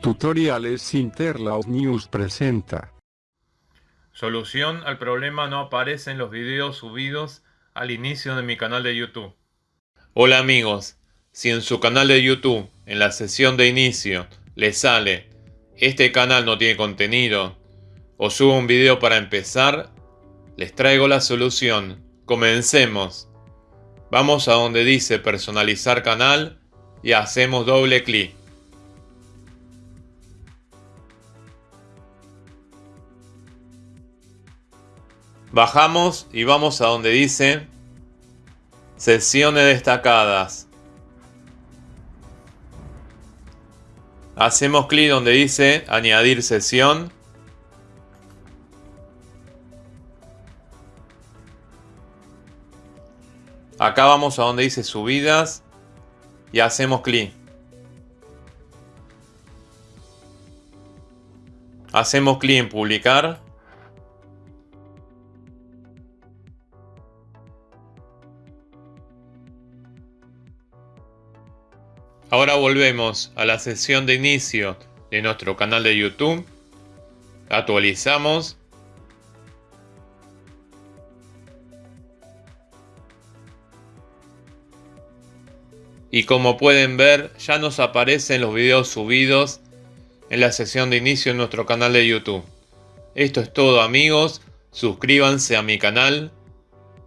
Tutoriales Interlaos News presenta. Solución al problema no aparece en los videos subidos al inicio de mi canal de YouTube. Hola amigos, si en su canal de YouTube, en la sesión de inicio, le sale este canal no tiene contenido o subo un video para empezar, les traigo la solución. Comencemos. Vamos a donde dice personalizar canal y hacemos doble clic. Bajamos y vamos a donde dice sesiones destacadas. Hacemos clic donde dice añadir sesión. Acá vamos a donde dice subidas y hacemos clic. Hacemos clic en publicar. Ahora volvemos a la sesión de inicio de nuestro canal de YouTube. Actualizamos. Y como pueden ver, ya nos aparecen los videos subidos en la sesión de inicio de nuestro canal de YouTube. Esto es todo amigos, suscríbanse a mi canal,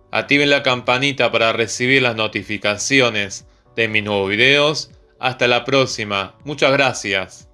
activen la campanita para recibir las notificaciones de mis nuevos videos hasta la próxima. Muchas gracias.